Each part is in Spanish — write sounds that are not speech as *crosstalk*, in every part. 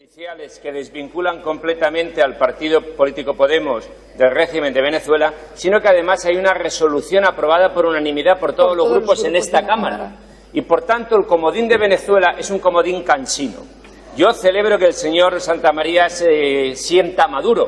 Iniciales que desvinculan completamente al partido político Podemos del régimen de Venezuela, sino que además hay una resolución aprobada por unanimidad por todos, los, grupos en esta Cámara. Y por tanto el comodín de Venezuela es un comodín cansino. Yo celebro que el señor Santamaría se sienta maduro,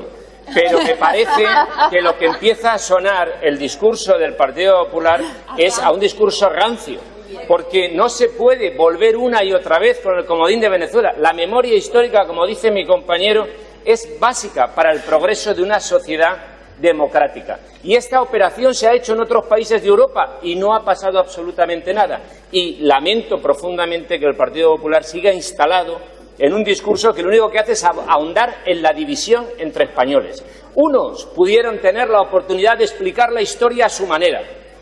pero me parece que lo que empieza a sonar el discurso del Partido Popular *laughs* es a un discurso rancio porque no se puede volver una y otra vez con el comodín de Venezuela. La memoria histórica, como dice mi compañero, es básica para el progreso de una sociedad democrática. Y esta operación se ha hecho en otros países de Europa y no ha pasado absolutamente nada. Y lamento profundamente que el Partido Popular siga instalado en un discurso que lo único que hace es ahondar en la división entre españoles. Unos pudieron tener la oportunidad de explicar la historia a su manera,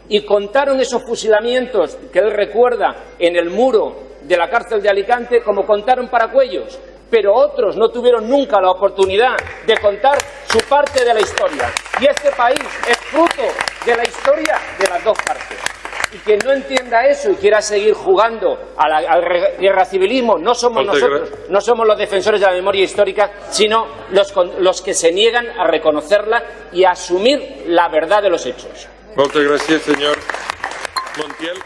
y contaron esos fusilamientos que él recuerda en el muro de la cárcel de Alicante como contaron para Cuellos, pero otros no tuvieron nunca la oportunidad de contar su parte de la historia. Y este país es fruto de la historia de las dos partes. Quien no entienda eso y quiera seguir jugando al guerra civilismo, no somos nosotros, no somos los defensores de la memoria histórica, sino los, los que se niegan a reconocerla y a asumir la verdad de los hechos. Moltes gràcies, senyor Montiel.